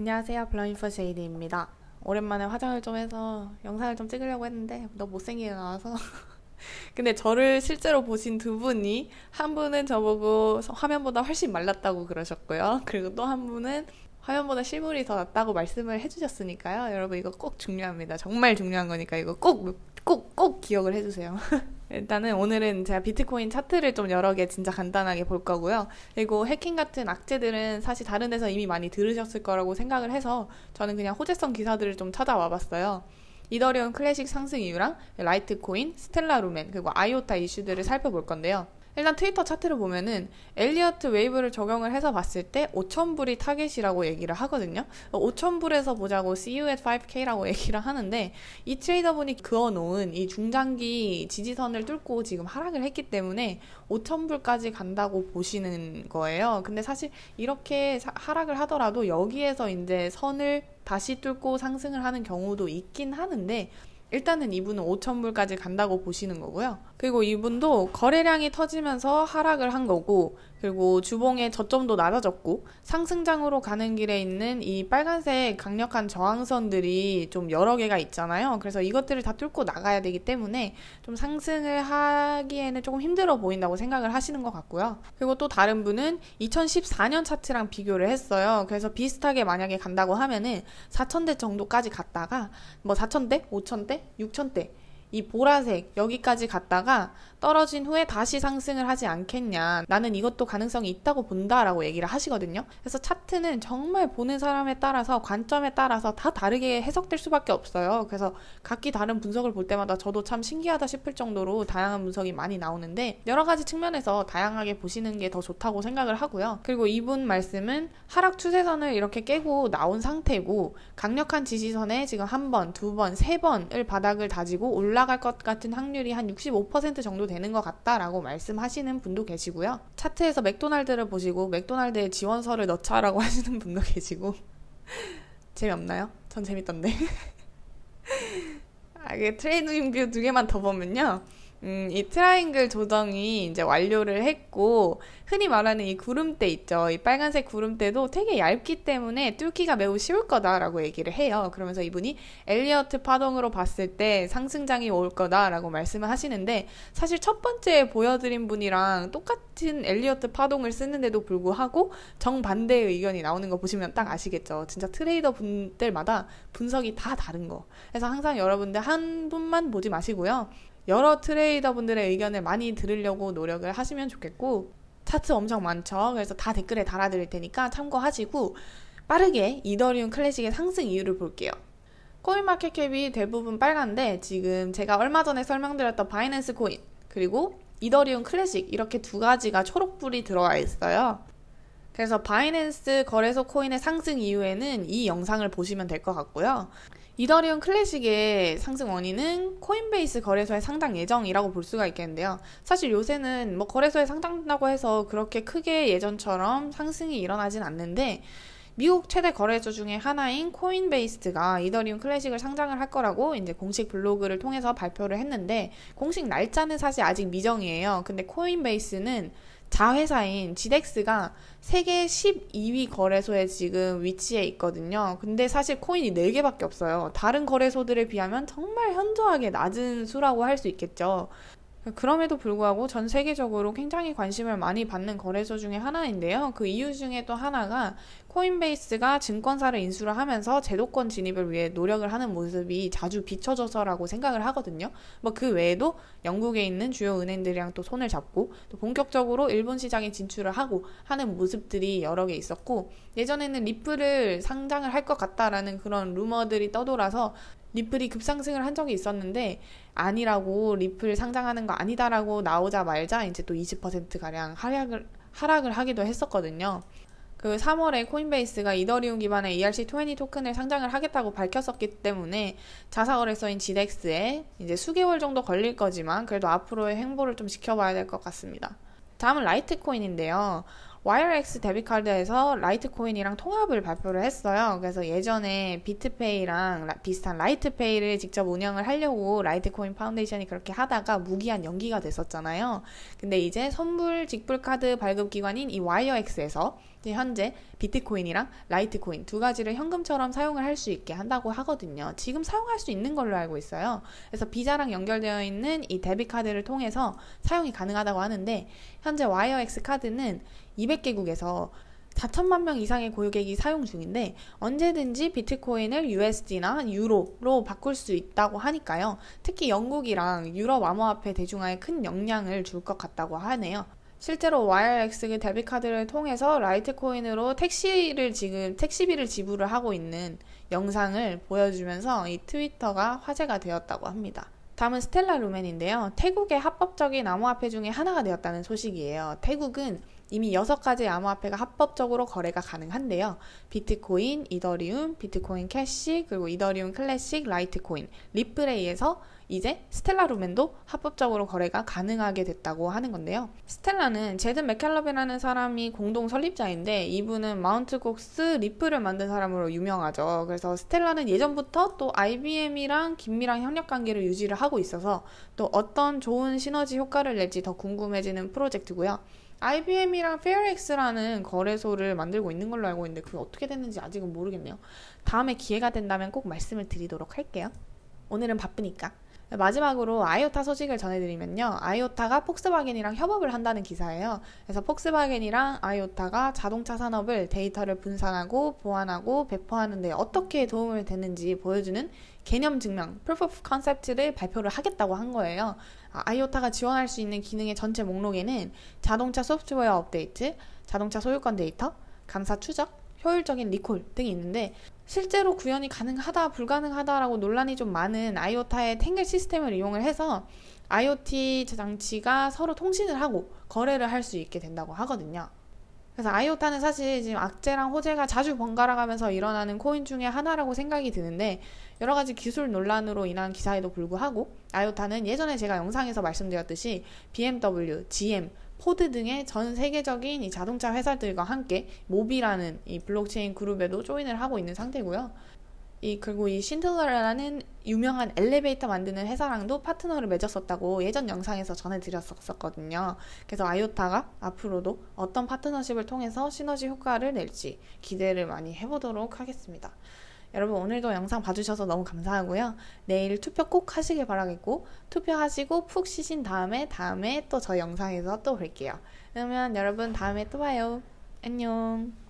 안녕하세요. 블러인퍼 제이드입니다. 오랜만에 화장을 좀 해서 영상을 좀 찍으려고 했는데 너무 못생기게 나와서 근데 저를 실제로 보신 두 분이 한 분은 저보고 화면보다 훨씬 말랐다고 그러셨고요. 그리고 또 한 분은 화면보다 실물이 더 낫다고 말씀을 해주셨으니까요. 여러분 이거 꼭 중요합니다. 정말 중요한 거니까 이거 꼭, 꼭, 꼭 기억을 해주세요. 일단은 오늘은 제가 비트코인 차트를 좀 여러 개 진짜 간단하게 볼 거고요. 그리고 해킹 같은 악재들은 사실 다른 데서 이미 많이 들으셨을 거라고 생각을 해서 저는 그냥 호재성 기사들을 좀 찾아와 봤어요. 이더리움 클래식 상승 이유랑 라이트코인, 스텔라 루멘, 그리고 아이오타 이슈들을 살펴볼 건데요. 일단 트위터 차트를 보면은 엘리어트 웨이브를 적용을 해서 봤을 때 5,000불이 타겟이라고 얘기를 하거든요. 5,000불에서 보자고 see you at 5K라고 얘기를 하는데 이 트레이더분이 그어놓은 이 중장기 지지선을 뚫고 지금 하락을 했기 때문에 5,000불까지 간다고 보시는 거예요. 근데 사실 이렇게 하락을 하더라도 여기에서 이제 선을 다시 뚫고 상승을 하는 경우도 있긴 하는데 일단은 이분은 5천불까지 간다고 보시는 거고요. 그리고 이분도 거래량이 터지면서 하락을 한 거고, 그리고 주봉의 저점도 낮아졌고, 상승장으로 가는 길에 있는 이 빨간색 강력한 저항선들이 좀 여러 개가 있잖아요. 그래서 이것들을 다 뚫고 나가야 되기 때문에 좀 상승을 하기에는 조금 힘들어 보인다고 생각을 하시는 것 같고요. 그리고 또 다른 분은 2014년 차트랑 비교를 했어요. 그래서 비슷하게 만약에 간다고 하면은 4천대 정도까지 갔다가 뭐 4천대, 5천대, 6천대 이 보라색 여기까지 갔다가 떨어진 후에 다시 상승을 하지 않겠냐. 나는 이것도 가능성이 있다고 본다라고 얘기를 하시거든요. 그래서 차트는 정말 보는 사람에 따라서 관점에 따라서 다 다르게 해석될 수밖에 없어요. 그래서 각기 다른 분석을 볼 때마다 저도 참 신기하다 싶을 정도로 다양한 분석이 많이 나오는데 여러 가지 측면에서 다양하게 보시는 게 더 좋다고 생각을 하고요. 그리고 이분 말씀은 하락 추세선을 이렇게 깨고 나온 상태고 강력한 지지선에 지금 한 번, 두 번, 세 번을 바닥을 다지고 올라 갈 것 같은 확률이 한 65% 정도 되는 것 같다라고 말씀하시는 분도 계시고요. 차트에서 맥도날드를 보시고 맥도날드에 지원서를 넣자라고 하시는 분도 계시고 재미없나요? 전 재밌던데. 아, 이게 TradingView 두 개만 더 보면요. 음, 이 트라이앵글 조정이 이제 완료를 했고, 흔히 말하는 이 구름대 있죠. 이 빨간색 구름대도 되게 얇기 때문에 뚫기가 매우 쉬울 거다라고 얘기를 해요. 그러면서 이분이 엘리어트 파동으로 봤을 때 상승장이 올 거다라고 말씀을 하시는데, 사실 첫 번째 보여드린 분이랑 똑같은 엘리어트 파동을 쓰는데도 불구하고 정반대의 의견이 나오는 거 보시면 딱 아시겠죠. 진짜 트레이더 분들마다 분석이 다 다른 거. 그래서 항상 여러분들 한 분만 보지 마시고요. 여러 트레이더 분들의 의견을 많이 들으려고 노력을 하시면 좋겠고 차트 엄청 많죠. 그래서 다 댓글에 달아드릴 테니까 참고하시고 빠르게 이더리움 클래식의 상승 이유를 볼게요. 코인마켓캡이 대부분 빨간데 지금 제가 얼마 전에 설명드렸던 바이낸스 코인 그리고 이더리움 클래식 이렇게 두 가지가 초록불이 들어와 있어요. 그래서 바이낸스 거래소 코인의 상승 이유에는 이 영상을 보시면 될 것 같고요. 이더리움 클래식의 상승 원인은 코인베이스 거래소의 상장 예정이라고 볼 수가 있겠는데요. 사실 요새는 뭐 거래소에 상장된다고 해서 그렇게 크게 예전처럼 상승이 일어나진 않는데 미국 최대 거래소 중에 하나인 코인베이스가 이더리움 클래식을 상장을 할 거라고 이제 공식 블로그를 통해서 발표를 했는데 공식 날짜는 사실 아직 미정이에요. 근데 코인베이스는 자회사인 지덱스가 세계 12위 거래소에 지금 위치해 있거든요. 근데 사실 코인이 4개밖에 없어요. 다른 거래소들에 비하면 정말 현저하게 낮은 수라고 할 수 있겠죠. 그럼에도 불구하고 전 세계적으로 굉장히 관심을 많이 받는 거래소 중에 하나인데요. 그 이유 중에 또 하나가 코인베이스가 증권사를 인수를 하면서 제도권 진입을 위해 노력을 하는 모습이 자주 비춰져서라고 생각을 하거든요. 뭐 그 외에도 영국에 있는 주요 은행들이랑 또 손을 잡고 또 본격적으로 일본 시장에 진출을 하고 하는 모습들이 여러 개 있었고 예전에는 리플을 상장을 할 것 같다라는 그런 루머들이 떠돌아서 리플이 급상승을 한 적이 있었는데 아니라고 리플 상장하는 거 아니다라고 나오자 말자 이제 또 20%가량 하락을 하락을 하기도 했었거든요. 그 3월에 코인베이스가 이더리움 기반의 ERC20 토큰을 상장을 하겠다고 밝혔었기 때문에 자사거래소인 지덱스에 이제 수개월 정도 걸릴 거지만 그래도 앞으로의 행보를 좀 지켜봐야 될 것 같습니다. 다음은 라이트코인인데요. 와이어엑스 debit 카드에서 라이트코인이랑 통합을 발표를 했어요. 그래서 예전에 비트페이랑 라, 비슷한 라이트페이를 직접 운영을 하려고 라이트코인 파운데이션이 그렇게 하다가 무기한 연기가 됐었잖아요. 근데 이제 선불 직불 카드 발급 기관인 이 와이어엑스에서 현재 비트코인이랑 라이트코인 두 가지를 현금처럼 사용을 할 수 있게 한다고 하거든요. 지금 사용할 수 있는 걸로 알고 있어요. 그래서 비자랑 연결되어 있는 이 debit 카드를 통해서 사용이 가능하다고 하는데 현재 와이어엑스 카드는 200개국에서 4천만 명 이상의 고객이 사용 중인데 언제든지 비트코인을 USD나 유로로 바꿀 수 있다고 하니까요. 특히 영국이랑 유럽 암호화폐 대중화에 큰 영향을 줄 것 같다고 하네요. 실제로 YRX 데뷔카드를 통해서 라이트코인으로 택시를 지금 택시비를 지불을 하고 있는 영상을 보여주면서 이 트위터가 화제가 되었다고 합니다. 다음은 스텔라 루멘인데요. 태국의 합법적인 암호화폐 중에 하나가 되었다는 소식이에요. 태국은 이미 6가지 암호화폐가 합법적으로 거래가 가능한데요. 비트코인, 이더리움, 비트코인 캐시, 그리고 이더리움 클래식, 라이트코인, 리플에 이어서 이제 스텔라 루멘도 합법적으로 거래가 가능하게 됐다고 하는 건데요. 스텔라는 제드 맥케일럽이라는 사람이 공동 설립자인데 이분은 마운트 곡스 리플을 만든 사람으로 유명하죠. 그래서 스텔라는 예전부터 또 IBM이랑 긴밀한 협력 관계를 유지를 하고 있어서 또 어떤 좋은 시너지 효과를 낼지 더 궁금해지는 프로젝트고요. IBM이랑 FairX라는 거래소를 만들고 있는 걸로 알고 있는데 그게 어떻게 됐는지 아직은 모르겠네요. 다음에 기회가 된다면 꼭 말씀을 드리도록 할게요. 오늘은 바쁘니까. 마지막으로 아이오타 소식을 전해드리면요. 아이오타가 폭스바겐이랑 협업을 한다는 기사예요. 그래서 폭스바겐이랑 아이오타가 자동차 산업을 데이터를 분산하고 보완하고 배포하는 데 어떻게 도움을 되는지 보여주는 개념 증명, proof of concept를 발표를 하겠다고 한 거예요. 아, 아이오타가 지원할 수 있는 기능의 전체 목록에는 자동차 소프트웨어 업데이트, 자동차 소유권 데이터, 감사 추적, 효율적인 리콜 등이 있는데 실제로 구현이 가능하다 불가능하다라고 논란이 좀 많은 아이오타의 탱글 시스템을 이용을 해서 IoT 장치가 서로 통신을 하고 거래를 할 수 있게 된다고 하거든요. 그래서 아이오타는 사실 지금 악재랑 호재가 자주 번갈아 가면서 일어나는 코인 중에 하나라고 생각이 드는데 여러 가지 기술 논란으로 인한 기사에도 불구하고 아이오타는 예전에 제가 영상에서 말씀드렸듯이 BMW, GM, 포드 등의 전 세계적인 이 자동차 회사들과 함께 모비라는 이 블록체인 그룹에도 join을 하고 있는 상태고요. 이 그리고 이 쉰들러라는 유명한 엘리베이터 만드는 회사랑도 파트너를 맺었었다고 예전 영상에서 전해드렸었거든요. 그래서 아이오타가 앞으로도 어떤 파트너십을 통해서 시너지 효과를 낼지 기대를 많이 해보도록 하겠습니다. 여러분 오늘도 영상 봐주셔서 너무 감사하고요. 내일 투표 꼭 하시길 바라겠고 투표하시고 푹 쉬신 다음에 다음에 또 저 영상에서 또 뵐게요. 그러면 여러분 다음에 또 봐요. 안녕.